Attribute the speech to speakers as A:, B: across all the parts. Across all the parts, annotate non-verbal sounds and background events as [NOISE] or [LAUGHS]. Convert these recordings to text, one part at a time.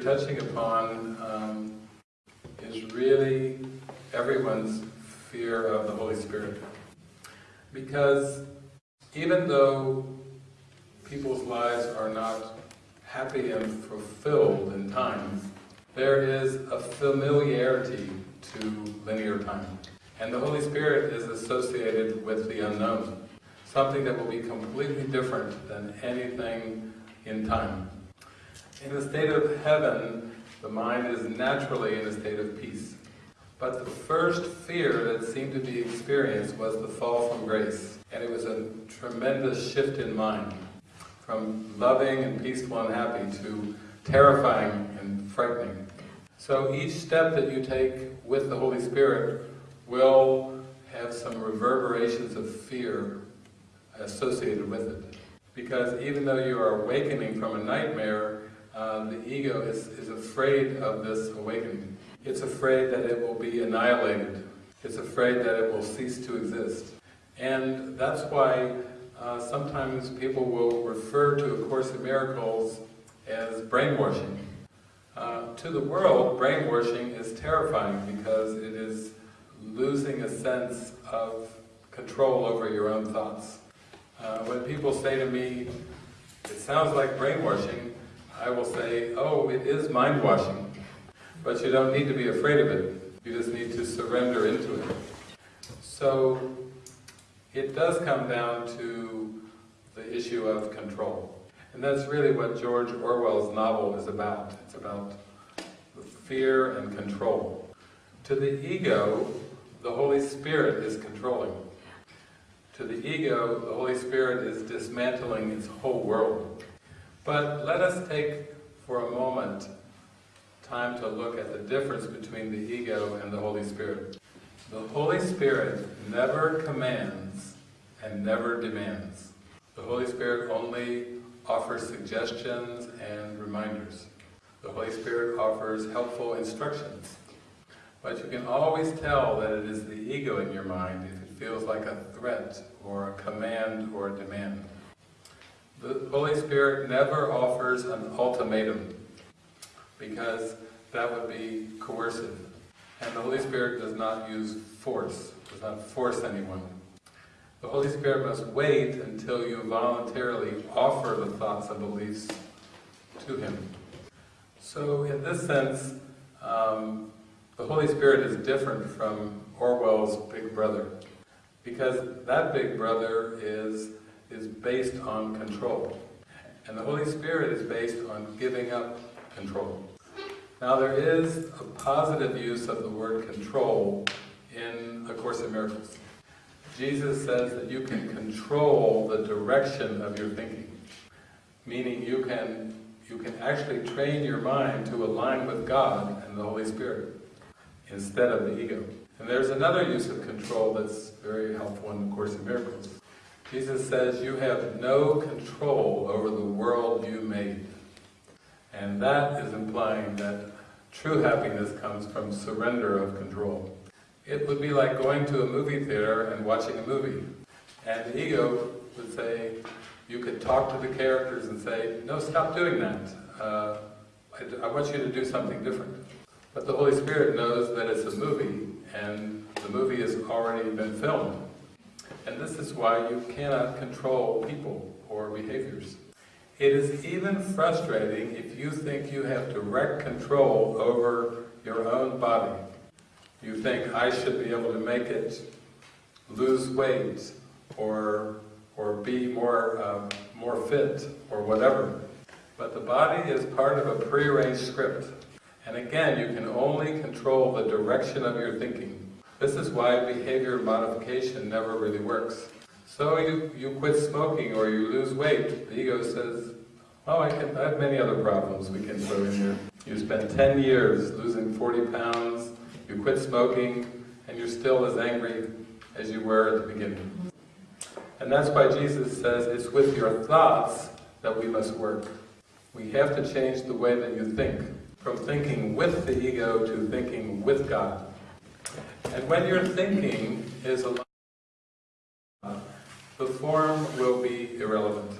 A: touching upon um, is really everyone's fear of the Holy Spirit. Because even though people's lives are not happy and fulfilled in time, there is a familiarity to linear time. And the Holy Spirit is associated with the unknown, something that will be completely different than anything in time. In the state of heaven, the mind is naturally in a state of peace. But the first fear that seemed to be experienced was the fall from grace. And it was a tremendous shift in mind, from loving and peaceful and happy to terrifying and frightening. So each step that you take with the Holy Spirit will have some reverberations of fear associated with it. Because even though you are awakening from a nightmare, uh, the ego is, is afraid of this awakening. It's afraid that it will be annihilated. It's afraid that it will cease to exist. And that's why uh, sometimes people will refer to A Course in Miracles as brainwashing. Uh, to the world, brainwashing is terrifying because it is losing a sense of control over your own thoughts. Uh, when people say to me, it sounds like brainwashing, I will say, oh, it is mind washing. But you don't need to be afraid of it. You just need to surrender into it. So, it does come down to the issue of control. And that's really what George Orwell's novel is about. It's about fear and control. To the ego, the Holy Spirit is controlling. To the ego, the Holy Spirit is dismantling its whole world. But let us take for a moment time to look at the difference between the ego and the Holy Spirit. The Holy Spirit never commands and never demands. The Holy Spirit only offers suggestions and reminders. The Holy Spirit offers helpful instructions. But you can always tell that it is the ego in your mind if it feels like a threat or a command or a demand. The Holy Spirit never offers an ultimatum because that would be coercive. And the Holy Spirit does not use force, does not force anyone. The Holy Spirit must wait until you voluntarily offer the thoughts and beliefs to Him. So in this sense, um, the Holy Spirit is different from Orwell's Big Brother. Because that Big Brother is, is based on control. And the Holy Spirit is based on giving up control. Now there is a positive use of the word control in A Course in Miracles. Jesus says that you can control the direction of your thinking. Meaning you can, you can actually train your mind to align with God and the Holy Spirit instead of the ego. And there's another use of control that's very helpful in the Course in Miracles. Jesus says you have no control over the world you made. And that is implying that true happiness comes from surrender of control. It would be like going to a movie theater and watching a movie. And the ego would say, you could talk to the characters and say, no, stop doing that. Uh, I, I want you to do something different. But the Holy Spirit knows that it's a movie, and the movie has already been filmed. And this is why you cannot control people or behaviors. It is even frustrating if you think you have direct control over your own body. You think, I should be able to make it lose weight, or, or be more, uh, more fit, or whatever. But the body is part of a prearranged script. And again, you can only control the direction of your thinking. This is why behavior modification never really works. So you, you quit smoking or you lose weight, the ego says, oh, I, can, I have many other problems we can throw in here. You spend 10 years losing 40 pounds, you quit smoking, and you're still as angry as you were at the beginning. And that's why Jesus says it's with your thoughts that we must work. We have to change the way that you think from thinking with the ego to thinking with God. And when your thinking is aligned the form will be irrelevant.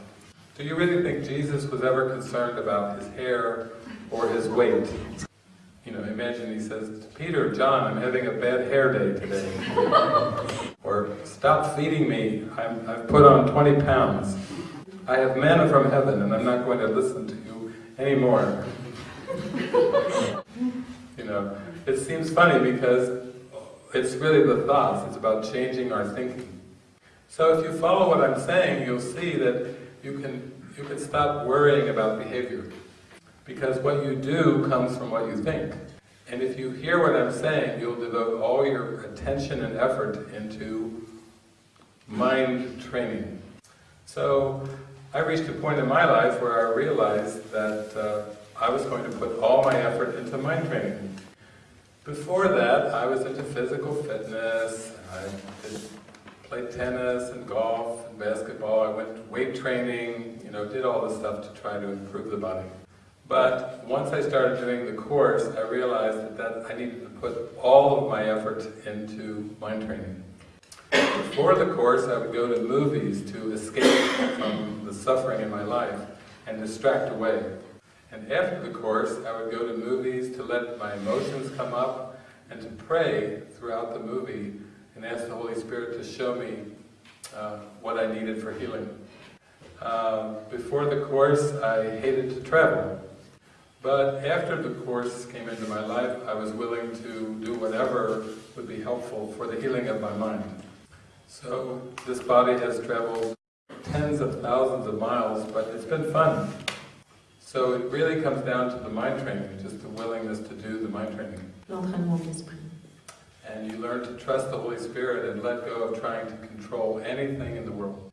A: Do you really think Jesus was ever concerned about his hair, or his weight. You know, imagine he says, Peter, John, I'm having a bad hair day today. [LAUGHS] or, stop feeding me, I'm, I've put on 20 pounds. I have manna from heaven and I'm not going to listen to you anymore. [LAUGHS] you know, it seems funny because it's really the thoughts, it's about changing our thinking. So if you follow what I'm saying, you'll see that you can, you can stop worrying about behavior. Because what you do comes from what you think. And if you hear what I'm saying, you'll devote all your attention and effort into mind training. So I reached a point in my life where I realized that uh, I was going to put all my effort into mind training. Before that, I was into physical fitness, I did, played tennis and golf and basketball, I went weight training, you know, did all this stuff to try to improve the body. But once I started doing the course, I realized that, that I needed to put all of my effort into mind training. Before the course, I would go to movies to escape from the suffering in my life and distract away. And after the course, I would go to movies to let my emotions come up and to pray throughout the movie and ask the Holy Spirit to show me uh, what I needed for healing. Um, before the course, I hated to travel. But after the course came into my life, I was willing to do whatever would be helpful for the healing of my mind. So this body has traveled tens of thousands of miles, but it's been fun. So it really comes down to the mind training, just the willingness to do the mind training.
B: l'entraînement de l'esprit.
A: And you learn to trust the Holy Spirit and let go of trying to control anything in the world.